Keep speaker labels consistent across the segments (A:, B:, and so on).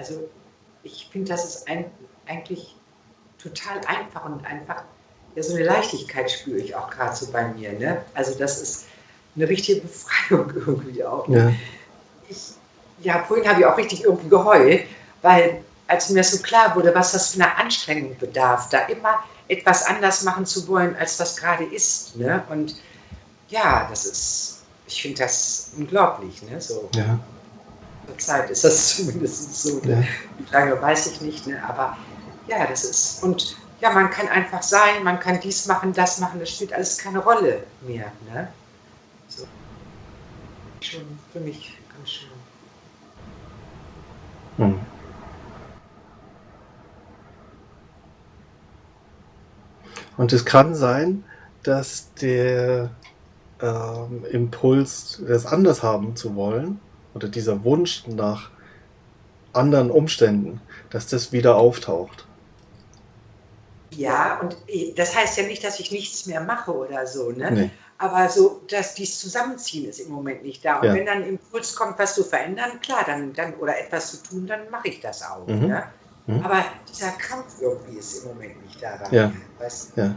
A: Also ich finde, das ist ein, eigentlich total einfach und einfach, ja, so eine Leichtigkeit spüre ich auch gerade so bei mir. Ne? Also das ist eine richtige Befreiung irgendwie auch. Ja. Ich, ja, vorhin habe ich auch richtig irgendwie geheult, weil als mir so klar wurde, was das für eine Anstrengung bedarf, da immer etwas anders machen zu wollen, als das gerade ist. Ne? Und ja, das ist, ich finde das unglaublich. Ne? So. Ja. Zeit ist das zumindest so. Ne? Wie lange weiß ich nicht, ne? aber ja, das ist, und ja, man kann einfach sein, man kann dies machen, das machen, das spielt alles keine Rolle mehr. Ne? So. Schon für mich ganz schön. Hm.
B: Und es kann sein, dass der ähm, Impuls, das anders haben zu wollen, oder dieser Wunsch nach anderen Umständen, dass das wieder auftaucht.
A: Ja, und das heißt ja nicht, dass ich nichts mehr mache oder so, ne? Nee. Aber so, dass dies Zusammenziehen ist im Moment nicht da. Und ja. wenn dann ein Impuls kommt, was zu verändern, klar, dann, dann oder etwas zu tun, dann mache ich das auch. Mhm. Ne? Mhm. Aber dieser Kampf irgendwie ist im Moment nicht da.
B: Ja. Weißt? ja.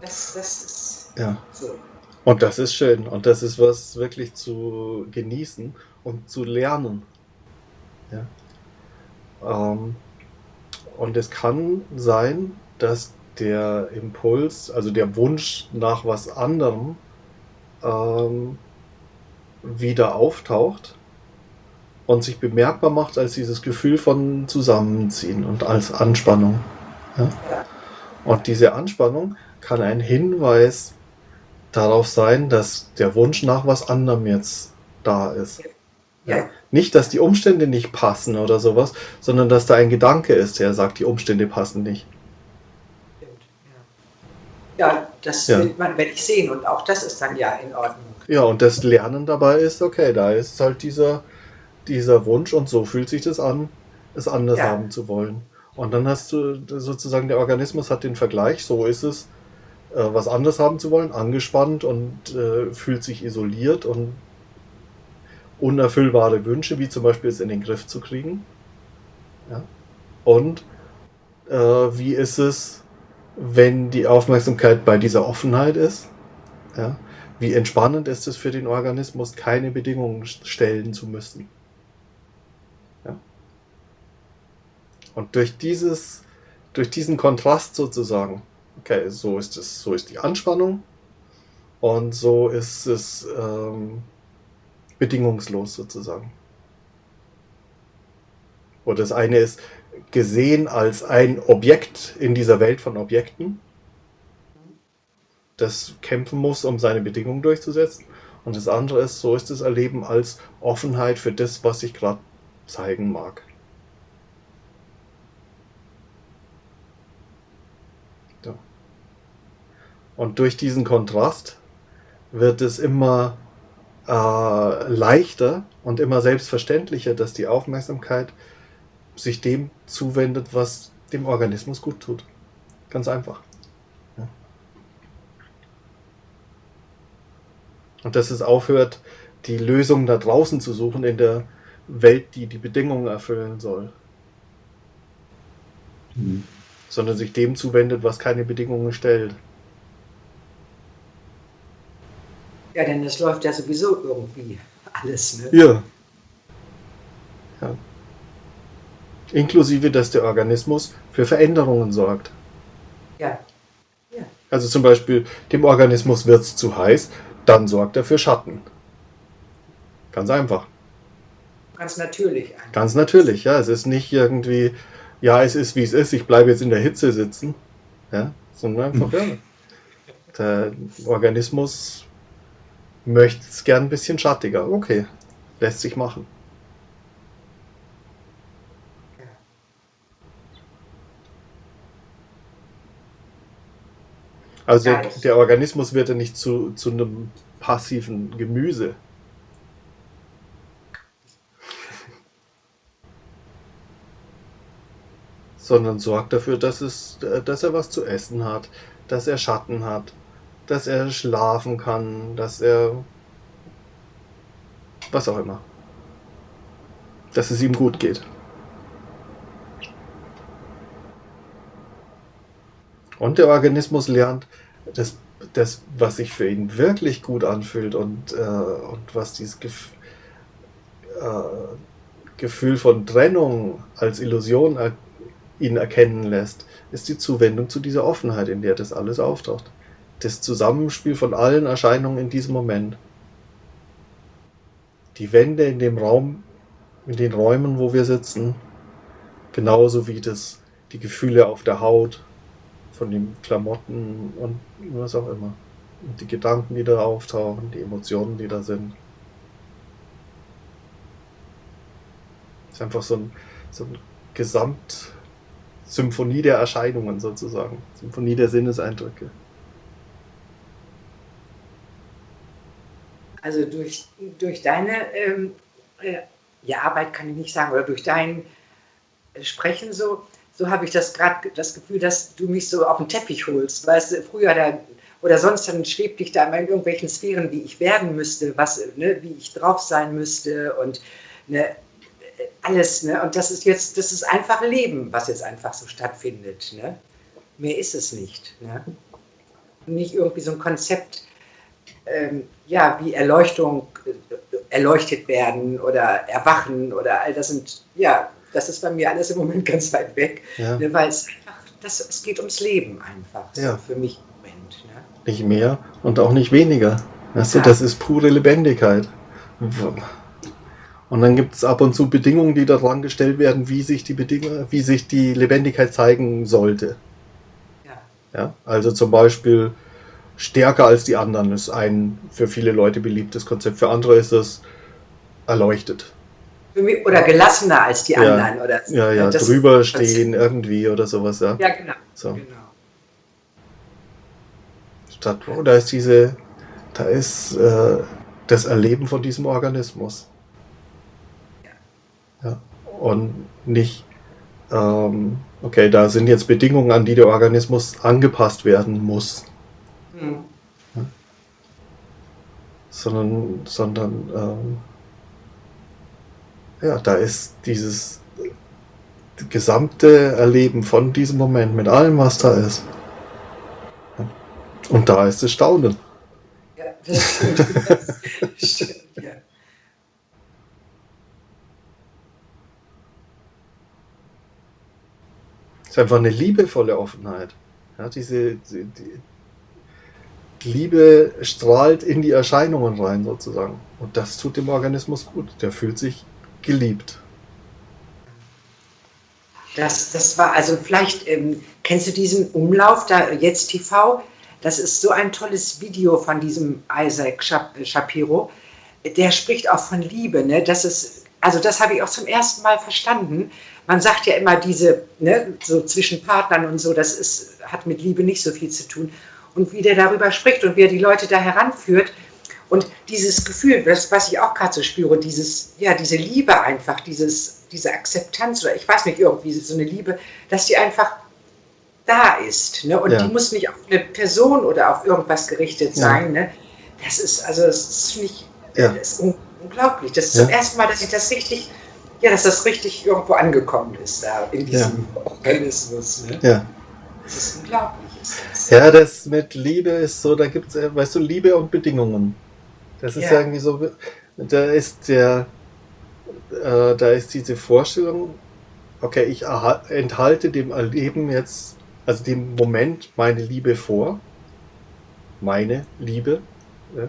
A: Das, das ist
B: ja. so. Und das ist schön. Und das ist was wirklich zu genießen und zu lernen. Ja. Ähm, und es kann sein, dass der Impuls, also der Wunsch nach was anderem, ähm, wieder auftaucht und sich bemerkbar macht als dieses Gefühl von Zusammenziehen und als Anspannung. Ja? Und diese Anspannung kann ein Hinweis darauf sein, dass der Wunsch nach was anderem jetzt da ist. Ja. Nicht, dass die Umstände nicht passen oder sowas, sondern dass da ein Gedanke ist, der sagt, die Umstände passen nicht.
A: Ja, das ja. will man, wenn ich sehen und auch das ist dann ja in Ordnung.
B: Ja, und das Lernen dabei ist, okay, da ist halt dieser, dieser Wunsch und so fühlt sich das an, es anders ja. haben zu wollen. Und dann hast du sozusagen, der Organismus hat den Vergleich, so ist es, was anders haben zu wollen, angespannt und äh, fühlt sich isoliert und unerfüllbare Wünsche, wie zum Beispiel es in den Griff zu kriegen. Ja. Und äh, wie ist es, wenn die Aufmerksamkeit bei dieser Offenheit ist? Ja. Wie entspannend ist es für den Organismus, keine Bedingungen stellen zu müssen? Ja. Und durch dieses, durch diesen Kontrast sozusagen, okay, so ist es, so ist die Anspannung und so ist es ähm, bedingungslos sozusagen. Oder das eine ist gesehen als ein Objekt in dieser Welt von Objekten, das kämpfen muss, um seine Bedingungen durchzusetzen. Und das andere ist, so ist das Erleben als Offenheit für das, was ich gerade zeigen mag. Und durch diesen Kontrast wird es immer äh, leichter und immer selbstverständlicher, dass die Aufmerksamkeit sich dem zuwendet, was dem Organismus gut tut. Ganz einfach. Ja. Und dass es aufhört, die Lösung da draußen zu suchen in der Welt, die die Bedingungen erfüllen soll. Mhm. Sondern sich dem zuwendet, was keine Bedingungen stellt.
A: Ja, denn es läuft ja sowieso irgendwie alles. Ne?
B: Ja. ja. Inklusive, dass der Organismus für Veränderungen sorgt.
A: Ja. ja.
B: Also zum Beispiel, dem Organismus wird es zu heiß, dann sorgt er für Schatten. Ganz einfach.
A: Ganz natürlich. Eigentlich.
B: Ganz natürlich, ja. Es ist nicht irgendwie, ja, es ist wie es ist, ich bleibe jetzt in der Hitze sitzen. Ja, sondern einfach, ja. Der Organismus möchte es gern ein bisschen schattiger. Okay, lässt sich machen. Also der, der, Organismus wird ja nicht zu, zu einem passiven Gemüse. Sondern sorgt dafür, dass, es, dass er was zu essen hat, dass er Schatten hat, dass er schlafen kann, dass er was auch immer. Dass es ihm gut geht. Und der Organismus lernt, dass das was sich für ihn wirklich gut anfühlt und, äh, und was dieses Gef äh, Gefühl von Trennung als Illusion er ihn erkennen lässt, ist die Zuwendung zu dieser Offenheit, in der das alles auftaucht. Das Zusammenspiel von allen Erscheinungen in diesem Moment. Die Wände in dem Raum, in den Räumen, wo wir sitzen, genauso wie das, die Gefühle auf der Haut, von den Klamotten und was auch immer. Und die Gedanken, die da auftauchen, die Emotionen, die da sind. Es ist einfach so ein, so ein Gesamtsymphonie der Erscheinungen sozusagen. Symphonie der Sinneseindrücke.
A: Also durch, durch deine ähm, äh, ja, Arbeit kann ich nicht sagen, oder durch dein Sprechen so, so habe ich das gerade das Gefühl, dass du mich so auf den Teppich holst. Weißt du, früher da, oder sonst dann schwebt dich da immer in irgendwelchen Sphären, wie ich werden müsste, was, ne, wie ich drauf sein müsste und ne, alles. Ne? Und das ist jetzt, das ist einfach Leben, was jetzt einfach so stattfindet. Ne? Mehr ist es nicht. Ne? Nicht irgendwie so ein Konzept, ähm, ja, wie Erleuchtung, äh, erleuchtet werden oder erwachen oder all das sind, ja, das ist bei mir alles im Moment ganz weit weg, ja. ne, weil es einfach, das, es geht ums Leben einfach, so ja. für mich im Moment. Ne?
B: Nicht mehr und auch nicht weniger. Weißt ja. du, das ist pure Lebendigkeit. Und dann gibt es ab und zu Bedingungen, die daran gestellt werden, wie sich die Bedingungen, wie sich die Lebendigkeit zeigen sollte. Ja. ja. Also zum Beispiel stärker als die anderen ist ein für viele Leute beliebtes Konzept. Für andere ist es erleuchtet
A: oder gelassener als die ja. anderen. Oder,
B: ja, ja, drüber stehen irgendwie oder sowas, ja.
A: Ja, genau.
B: So. genau. Statt, oh, da ist diese, da ist äh, das Erleben von diesem Organismus. Ja. ja. Und nicht, ähm, okay, da sind jetzt Bedingungen, an die der Organismus angepasst werden muss. Hm. Ja. Sondern, sondern ähm, ja, da ist dieses gesamte Erleben von diesem Moment mit allem, was da ist. Und da ist das Staunen. Ja, das stimmt. ja. Es ist einfach eine liebevolle Offenheit. Ja, diese, die, die Liebe strahlt in die Erscheinungen rein sozusagen. Und das tut dem Organismus gut. Der fühlt sich geliebt.
A: Das, das war, also vielleicht ähm, kennst du diesen Umlauf da jetzt TV? Das ist so ein tolles Video von diesem Isaac Shapiro. Der spricht auch von Liebe. Ne? Das ist, also das habe ich auch zum ersten Mal verstanden. Man sagt ja immer diese, ne, so zwischen Partnern und so, das ist, hat mit Liebe nicht so viel zu tun. Und wie der darüber spricht und wie er die Leute da heranführt, und dieses Gefühl, das, was ich auch gerade so spüre, dieses, ja, diese Liebe einfach, dieses, diese Akzeptanz oder ich weiß nicht, irgendwie so eine Liebe, dass die einfach da ist. Ne? Und ja. die muss nicht auf eine Person oder auf irgendwas gerichtet sein. Ja. Ne? Das ist, also das finde ich ja. das ist unglaublich. Das ist ja. zum ersten Mal, dass ich das richtig, ja, dass das richtig irgendwo angekommen ist, da in diesem Organismus. Ne?
B: Ja.
A: Das ist unglaublich.
B: Ja, das mit Liebe ist so, da gibt es, äh, weißt du, Liebe und Bedingungen. Das ist ja. irgendwie so, da ist der, äh, da ist diese Vorstellung, okay, ich enthalte dem Erleben jetzt, also dem Moment meine Liebe vor, meine Liebe,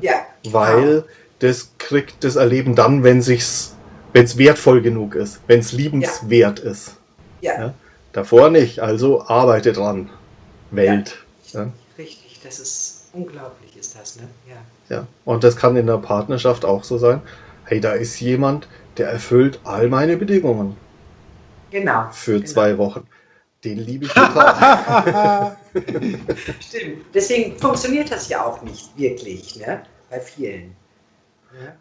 A: ja,
B: weil genau. das kriegt das Erleben dann, wenn sich's, wenn es wertvoll genug ist, wenn es liebenswert ja. ist.
A: Ja.
B: Davor nicht, also arbeite dran, Welt.
A: Richtig, das ist unglaublich, ist das, ne? Ja.
B: Ja, und das kann in der Partnerschaft auch so sein. Hey, da ist jemand, der erfüllt all meine Bedingungen.
A: Genau.
B: Für
A: genau.
B: zwei Wochen. Den liebe ich total.
A: Stimmt. Deswegen funktioniert das ja auch nicht wirklich, ne? Bei vielen.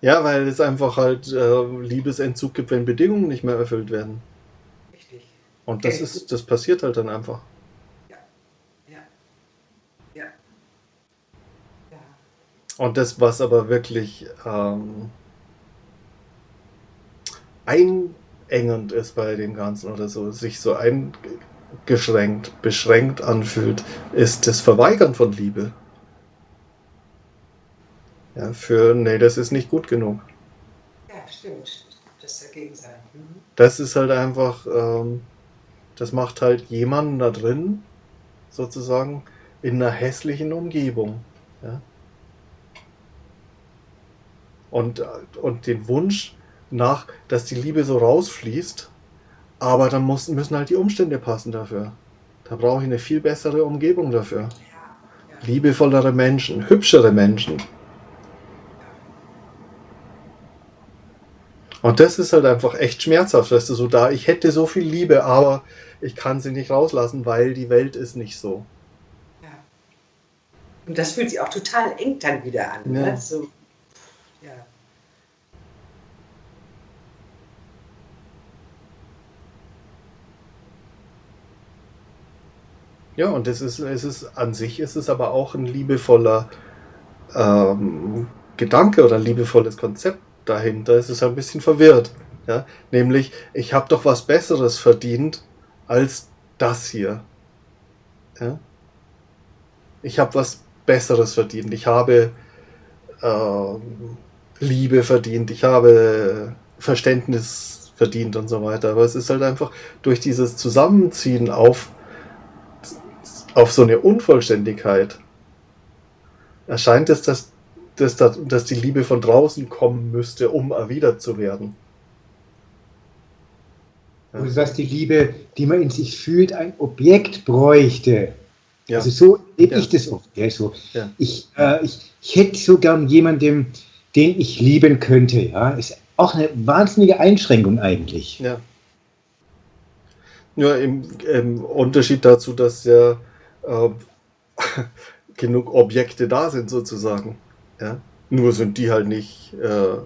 B: Ja, ja weil es einfach halt äh, Liebesentzug gibt, wenn Bedingungen nicht mehr erfüllt werden.
A: Richtig.
B: Und das okay. ist, das passiert halt dann einfach. Und das, was aber wirklich ähm, einengend ist bei dem Ganzen oder so, sich so ein, eingeschränkt, beschränkt anfühlt, ist das Verweigern von Liebe. Ja, für, nee, das ist nicht gut genug.
A: Ja, stimmt. Das dagegen sein. Mhm.
B: Das ist halt einfach, ähm, das macht halt jemanden da drin, sozusagen, in einer hässlichen Umgebung. Ja? Und, und den Wunsch nach, dass die Liebe so rausfließt, aber dann muss, müssen halt die Umstände passen dafür. Da brauche ich eine viel bessere Umgebung dafür.
A: Ja, ja.
B: Liebevollere Menschen, hübschere Menschen. Und das ist halt einfach echt schmerzhaft, weißt du, so da, ich hätte so viel Liebe, aber ich kann sie nicht rauslassen, weil die Welt ist nicht so.
A: Ja. Und das fühlt sich auch total eng dann wieder an.
B: Ja.
A: Ne? So, ja.
B: Ja, und es ist, es ist an sich ist es aber auch ein liebevoller ähm, Gedanke oder ein liebevolles Konzept dahinter. Es ist ein bisschen verwirrt. Ja? Nämlich, ich habe doch was Besseres verdient als das hier. Ja? Ich habe was Besseres verdient. Ich habe ähm, Liebe verdient. Ich habe Verständnis verdient und so weiter. Aber es ist halt einfach durch dieses Zusammenziehen auf, auf so eine Unvollständigkeit erscheint es, dass, dass, da- dass die Liebe von draußen kommen müsste, um erwidert zu werden. Ja.
C: Also dass die Liebe, die man in sich fühlt, ein Objekt bräuchte.
B: Ja.
C: Also so lebe
B: Ja.
C: ich das oft. Ja, so. Ich, äh, ich, ich hätte so gern jemanden, den ich lieben könnte. Ja, ist auch eine wahnsinnige Einschränkung eigentlich.
B: Ja. Nur im, im Unterschied dazu, dass ja äh, genug Objekte da sind, sozusagen. Ja? Nur sind die halt nicht äh,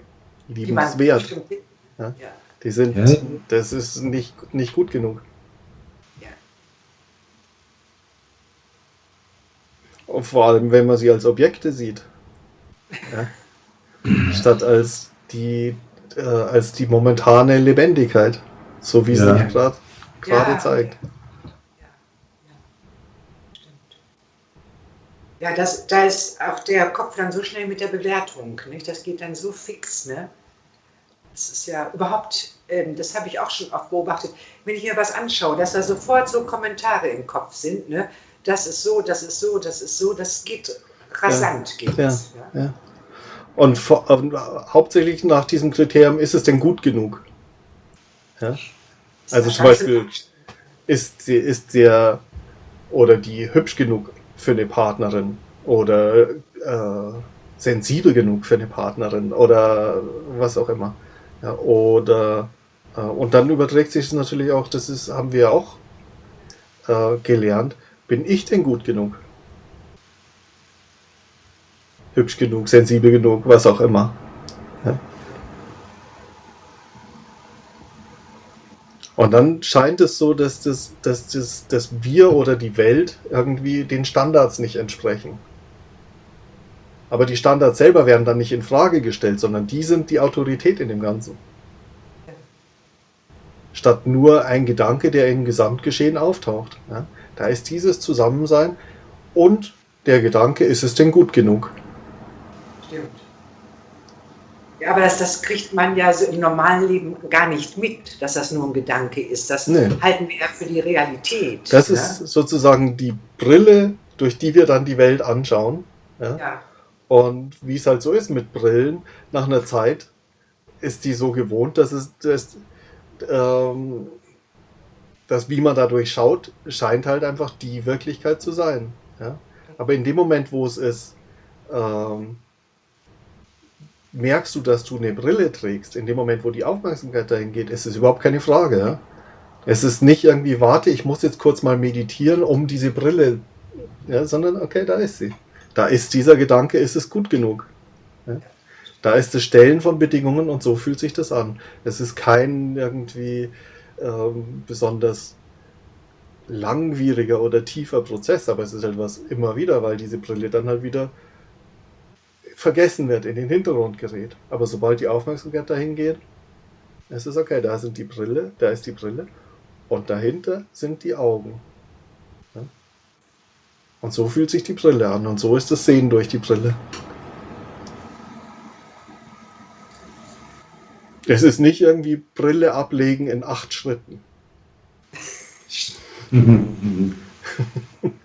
A: Die
B: liebenswert.
A: bestimmt-
B: Ja.
A: Ja.
B: Die sind,
C: Ja.
B: das ist nicht, nicht gut genug.
A: Ja.
B: Und vor allem, wenn man sie als Objekte sieht. Ja? Statt als die, äh, als die momentane Lebendigkeit. So wie
C: Ja.
B: sie gerade gerade
A: Ja.
B: zeigt.
A: Ja, ja. Stimmt. Ja, das, da ist auch der Kopf dann so schnell mit der Bewertung. Nicht? Das geht dann so fix. Ne? Das ist ja überhaupt, ähm, das habe ich auch schon oft beobachtet, wenn ich mir was anschaue, dass da sofort so Kommentare im Kopf sind. Ne? Das ist so, das ist so, das ist so, das geht rasant. Geht
B: Ja.
A: das, ja.
B: Ja. Und vor, ähm, hauptsächlich nach diesem Kriterium, ist es denn gut genug? Ja? Also zum Beispiel-. Ist sie, ist der oder die hübsch genug für eine Partnerin oder äh, sensibel genug für eine Partnerin oder was auch immer. Ja, oder äh, und dann überträgt sich es natürlich auch, das ist, haben wir auch äh, gelernt, bin ich denn gut genug? Hübsch genug, sensibel genug, was auch immer. Und dann scheint es so, dass, das, dass, das, dass wir oder die Welt irgendwie den Standards nicht entsprechen. Aber die Standards selber werden dann nicht in Frage gestellt, sondern die sind die Autorität in dem Ganzen. Statt nur ein Gedanke, der im Gesamtgeschehen auftaucht. Ja? Da ist dieses Zusammensein und der Gedanke, ist es denn gut genug?
A: Stimmt. Aber das, das kriegt man ja so im normalen Leben gar nicht mit, dass das nur ein Gedanke ist. Das
B: Nee.
A: halten wir ja für die Realität.
B: Das
A: ne?
B: ist sozusagen die Brille, durch die wir dann die Welt anschauen. Ja?
A: Ja,
B: Und wie es halt so ist mit Brillen, nach einer Zeit ist die so gewohnt, dass es das, ähm, das, wie man dadurch schaut, scheint halt einfach die Wirklichkeit zu sein. Ja? Aber in dem Moment, wo es ist, ähm, merkst du, dass du eine Brille trägst. In dem Moment, wo die Aufmerksamkeit dahin geht, ist es überhaupt keine Frage. Es ist nicht irgendwie, warte, ich muss jetzt kurz mal meditieren, um diese Brille, ja, sondern okay, da ist sie. Da ist dieser Gedanke, ist es gut genug. Ja? Da ist das Stellen von Bedingungen und so fühlt sich das an. Es ist kein irgendwie ähm, besonders langwieriger oder tiefer Prozess, aber es ist halt was immer wieder, weil diese Brille dann halt wieder vergessen wird, in den Hintergrund gerät. Aber sobald die Aufmerksamkeit dahin geht, ist es okay, da sind die Brille, da ist die Brille Und dahinter sind die Augen. Ja? Und so fühlt sich die Brille an. Und so ist das Sehen durch die Brille. Es ist nicht irgendwie Brille ablegen in acht Schritten.